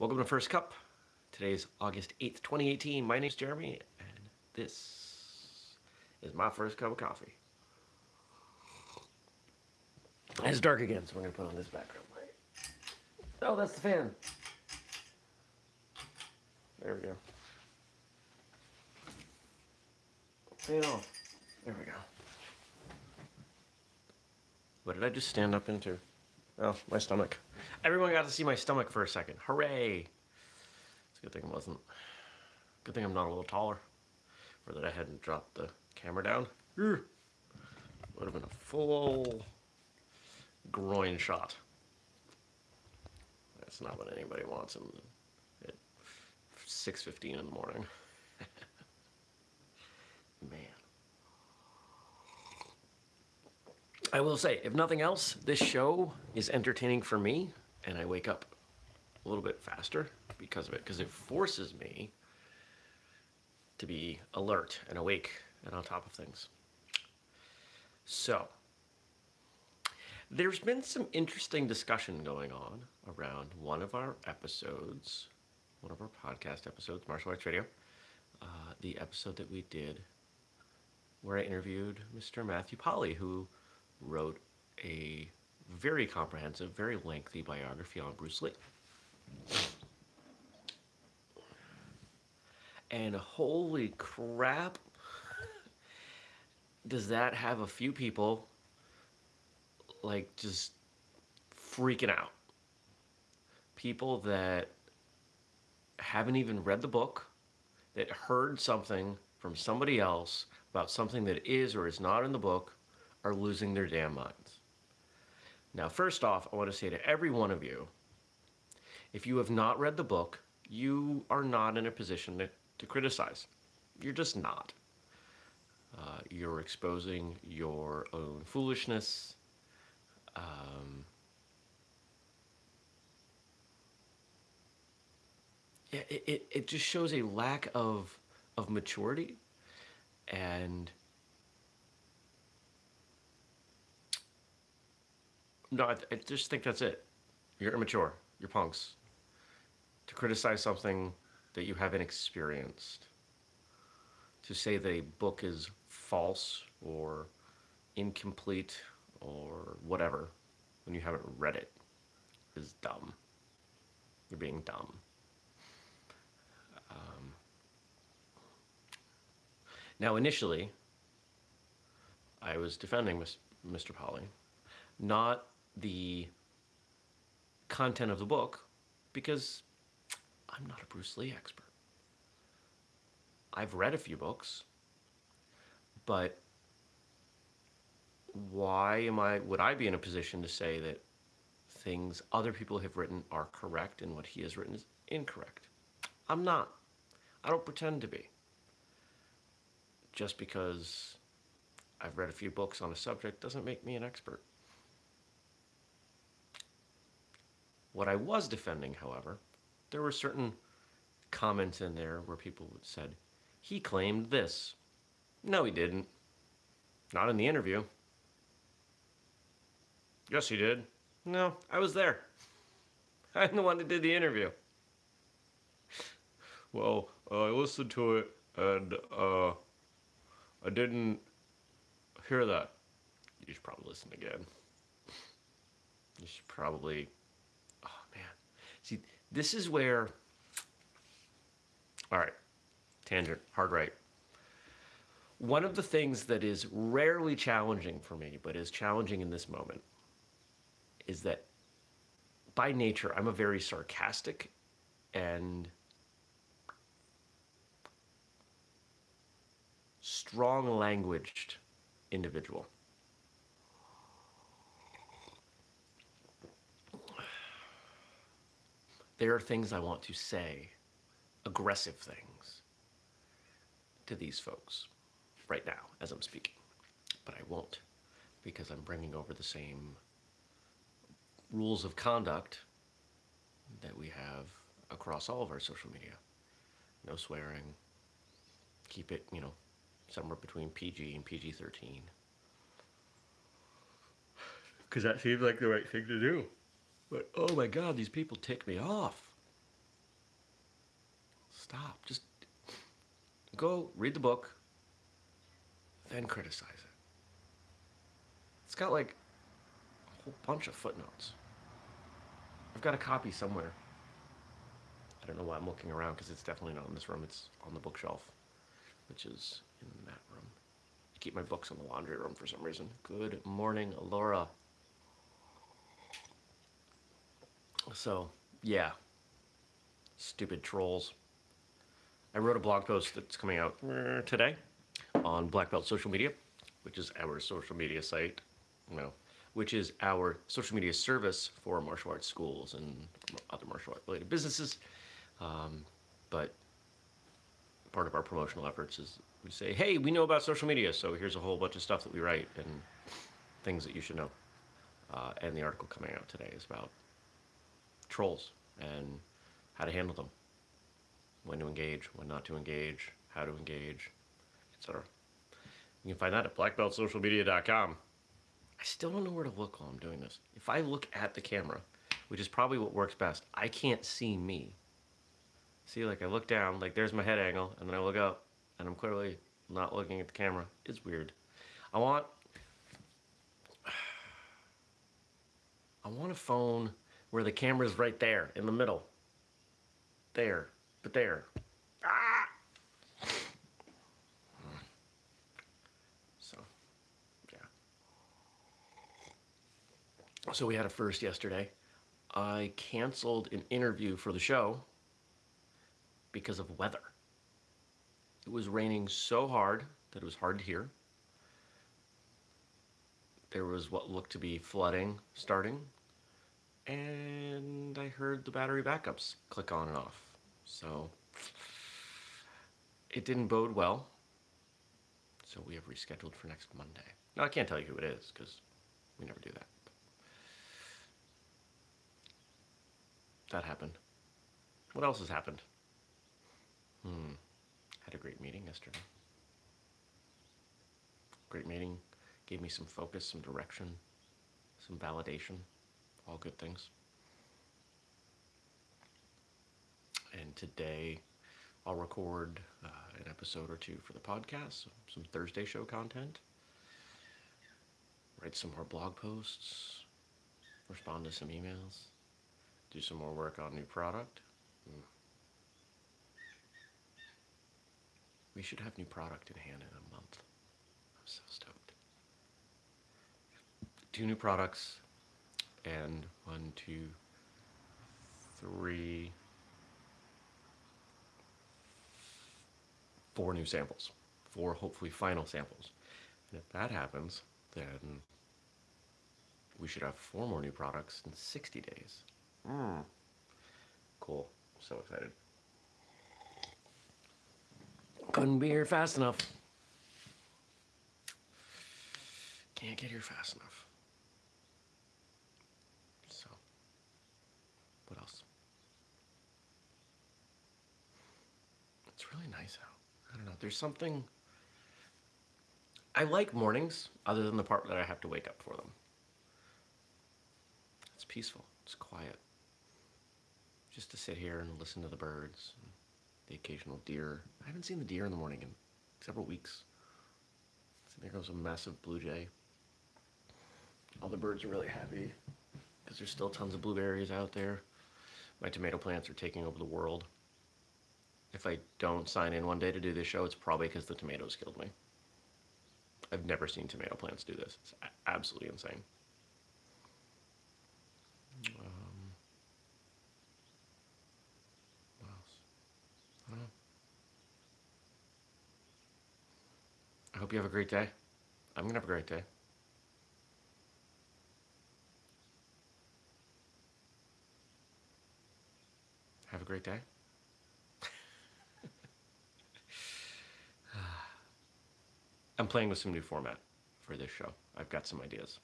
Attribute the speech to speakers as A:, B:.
A: Welcome to First Cup. Today is August 8th, 2018. My name's Jeremy, and this is my first cup of coffee. It's dark again, so we're going to put on this background light. Oh, that's the fan. There we go. Fan off. There we go. What did I just stand up into? Oh, my stomach. Everyone got to see my stomach for a second. Hooray! It's a good thing it wasn't. Good thing I'm not a little taller. Or that I hadn't dropped the camera down. Would have been a full groin shot. That's not what anybody wants at 6.15 in the morning. Man. I will say, if nothing else, this show is entertaining for me, and I wake up a little bit faster because of it, because it forces me to be alert and awake and on top of things. So, there's been some interesting discussion going on around one of our episodes, one of our podcast episodes, Martial Arts Radio, uh, the episode that we did where I interviewed Mr. Matthew Polly, who wrote a very comprehensive, very lengthy biography on Bruce Lee. And holy crap, does that have a few people like just freaking out? People that haven't even read the book, that heard something from somebody else about something that is or is not in the book, are losing their damn minds. Now, first off, I want to say to every one of you, if you have not read the book, you are not in a position to, to criticize. You're just not. Uh, you're exposing your own foolishness. Um, it, it, it just shows a lack of, of maturity and No, I, I just think that's it. You're immature. You're punks. To criticize something that you haven't experienced. To say that a book is false or incomplete or whatever when you haven't read it is dumb. You're being dumb. Um, now, initially, I was defending Mr. Polly, not the content of the book because I'm not a Bruce Lee expert. I've read a few books, but why am I would I be in a position to say that things other people have written are correct and what he has written is incorrect? I'm not. I don't pretend to be. Just because I've read a few books on a subject doesn't make me an expert. What I was defending, however, there were certain comments in there where people said, he claimed this. No, he didn't. Not in the interview. Yes, he did. No, I was there. I'm the one that did the interview. Well, uh, I listened to it and uh, I didn't hear that. You should probably listen again. You should probably See, this is where, all right, tangent, hard right. One of the things that is rarely challenging for me, but is challenging in this moment, is that by nature, I'm a very sarcastic and strong languaged individual. There are things I want to say, aggressive things, to these folks right now as I'm speaking. But I won't because I'm bringing over the same rules of conduct that we have across all of our social media. No swearing. Keep it, you know, somewhere between PG and PG-13. Because that seems like the right thing to do. But oh my god, these people tick me off. Stop. Just go read the book, then criticize it. It's got like a whole bunch of footnotes. I've got a copy somewhere. I don't know why I'm looking around because it's definitely not in this room. It's on the bookshelf, which is in that room. I keep my books in the laundry room for some reason. Good morning, Laura. So, yeah. Stupid trolls. I wrote a blog post that's coming out uh, today on Black Belt Social Media, which is our social media site, no, which is our social media service for martial arts schools and other martial art related businesses. Um, but part of our promotional efforts is we say, hey, we know about social media, so here's a whole bunch of stuff that we write and things that you should know. Uh, and the article coming out today is about trolls and how to handle them when to engage, when not to engage, how to engage, etc. You can find that at blackbeltsocialmedia.com. I still don't know where to look while I'm doing this. If I look at the camera, which is probably what works best, I can't see me. See, like I look down, like there's my head angle, and then I look up, and I'm clearly not looking at the camera. It's weird. I want, I want a phone where the camera's right there in the middle. There but there. Ah! So, yeah. So we had a first yesterday. I canceled an interview for the show because of weather. It was raining so hard that it was hard to hear. There was what looked to be flooding starting, and I heard the battery backups click on and off. So it didn't bode well. So we have rescheduled for next Monday. Now I can't tell you who it is because we never do that. That happened. What else has happened? Hmm. Had a great meeting yesterday. Great meeting. Gave me some focus, some direction, some validation. All good things. and today I'll record uh, an episode or two for the podcast, some Thursday show content, write some more blog posts, respond to some emails, do some more work on new product. Mm. We should have new product in hand in a month. I'm so stoked. Two new products and one, two, three, four new samples, four hopefully final samples. And if that happens, then we should have four more new products in 60 days. Mm. Cool. So excited. Couldn't be here fast enough. Can't get here fast enough. So, what else? It's really nice out. I don't know. There's something. I like mornings, other than the part that I have to wake up for them. It's peaceful. It's quiet. Just to sit here and listen to the birds, the occasional deer. I haven't seen the deer in the morning in several weeks. So there goes a massive blue jay. All the birds are really happy because there's still tons of blueberries out there. My tomato plants are taking over the world if I don't sign in one day to do this show, it's probably because the tomatoes killed me. I've never seen tomato plants do this. It's absolutely insane. Um, what else? I don't know. I hope you have a great day. I'm going to have a great day. Have a great day. I'm playing with some new format for this show. I've got some ideas.